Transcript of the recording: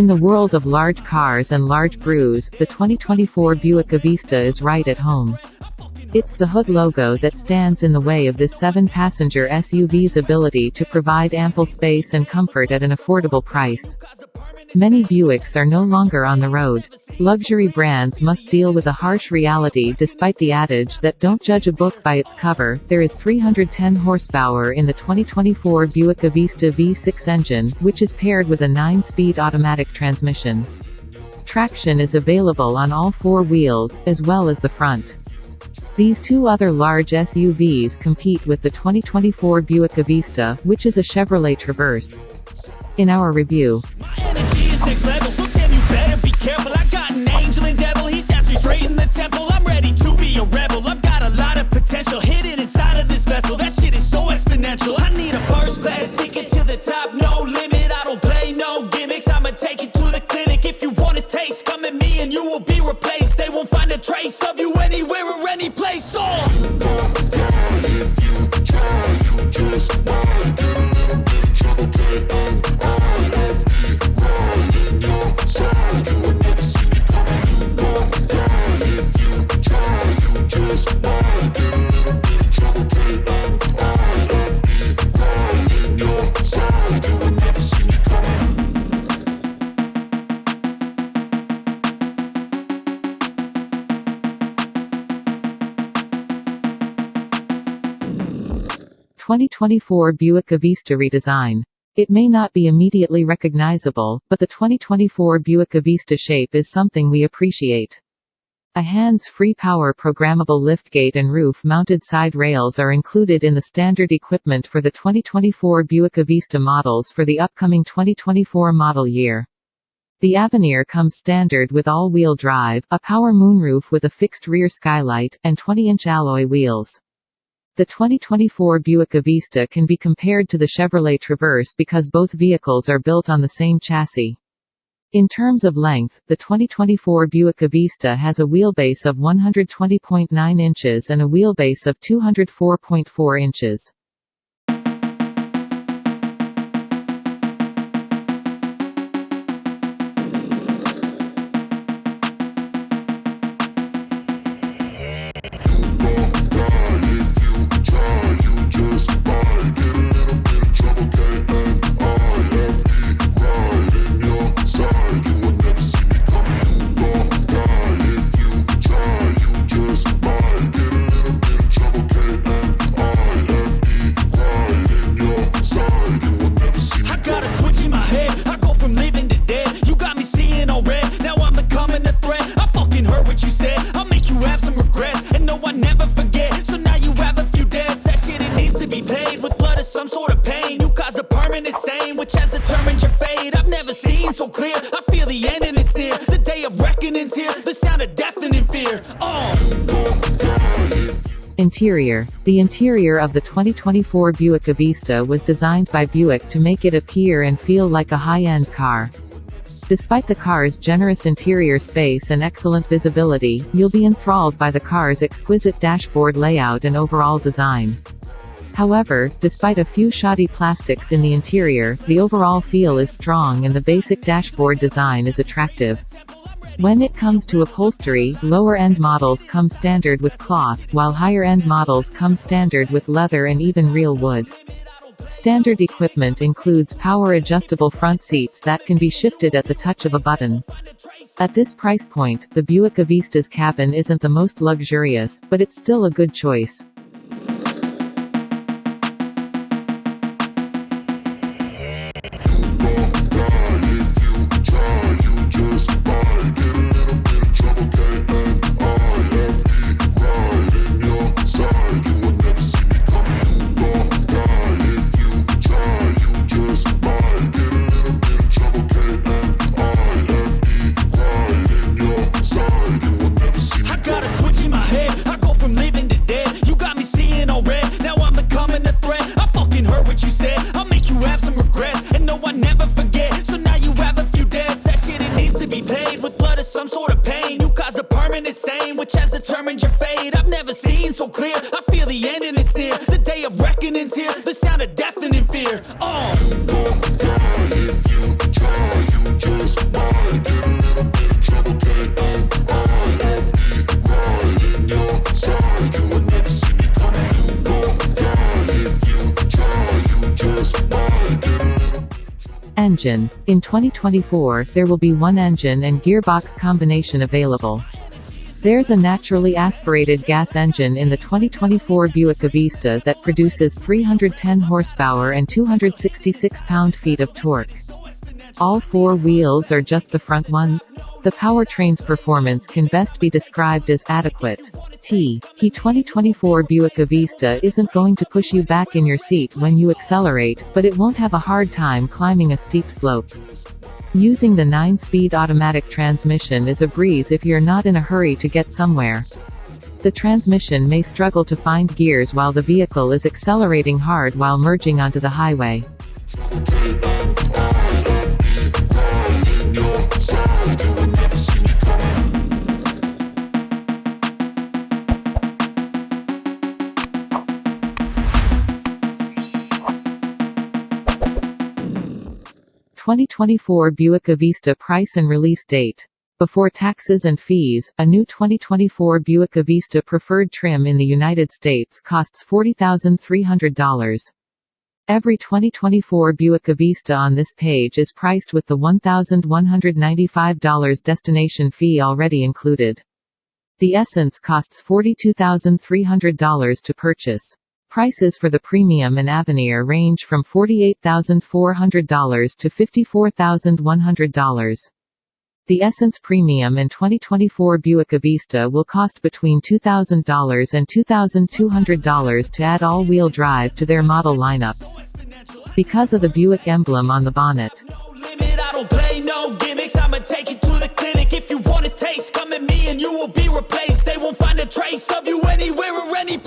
In the world of large cars and large brews, the 2024 Buick Avista is right at home. It's the hood logo that stands in the way of this seven-passenger SUV's ability to provide ample space and comfort at an affordable price. Many Buicks are no longer on the road. Luxury brands must deal with a harsh reality despite the adage that don't judge a book by its cover. There is 310 horsepower in the 2024 Buick Avista V6 engine, which is paired with a 9-speed automatic transmission. Traction is available on all four wheels, as well as the front. These two other large SUVs compete with the 2024 Buick Avista, which is a Chevrolet Traverse. In our review, 2024 Buick Avista redesign. It may not be immediately recognizable, but the 2024 Buick Avista shape is something we appreciate. A hands-free power programmable liftgate and roof-mounted side rails are included in the standard equipment for the 2024 Buick Avista models for the upcoming 2024 model year. The Avenir comes standard with all-wheel drive, a power moonroof with a fixed rear skylight, and 20-inch alloy wheels. The 2024 Buick Avista can be compared to the Chevrolet Traverse because both vehicles are built on the same chassis. In terms of length, the 2024 Buick Avista has a wheelbase of 120.9 inches and a wheelbase of 204.4 inches. Interior The interior of the 2024 Buick Avista was designed by Buick to make it appear and feel like a high-end car. Despite the car's generous interior space and excellent visibility, you'll be enthralled by the car's exquisite dashboard layout and overall design. However, despite a few shoddy plastics in the interior, the overall feel is strong and the basic dashboard design is attractive. When it comes to upholstery, lower-end models come standard with cloth, while higher-end models come standard with leather and even real wood. Standard equipment includes power-adjustable front seats that can be shifted at the touch of a button. At this price point, the Buick Avista's cabin isn't the most luxurious, but it's still a good choice. has determined your fate. I've never seen so clear. I feel the end and it's near. The day of reckoning's here. The sound of deafening fear. Oh engine. In 2024, there will be one engine and gearbox combination available. There's a naturally aspirated gas engine in the 2024 Buick Avista that produces 310 horsepower and 266 pound-feet of torque. All four wheels are just the front ones? The powertrain's performance can best be described as adequate. T. He 2024 Buick Avista isn't going to push you back in your seat when you accelerate, but it won't have a hard time climbing a steep slope. Using the 9-speed automatic transmission is a breeze if you're not in a hurry to get somewhere. The transmission may struggle to find gears while the vehicle is accelerating hard while merging onto the highway. 2024 Buick Avista price and release date. Before taxes and fees, a new 2024 Buick Avista preferred trim in the United States costs $40,300. Every 2024 Buick Avista on this page is priced with the $1,195 destination fee already included. The Essence costs $42,300 to purchase. Prices for the Premium and Avenir range from $48,400 to $54,100. The Essence Premium and 2024 Buick Avista will cost between $2,000 and $2,200 to add all-wheel drive to their model lineups. Because of the Buick emblem on the bonnet. Find a trace of you anywhere or any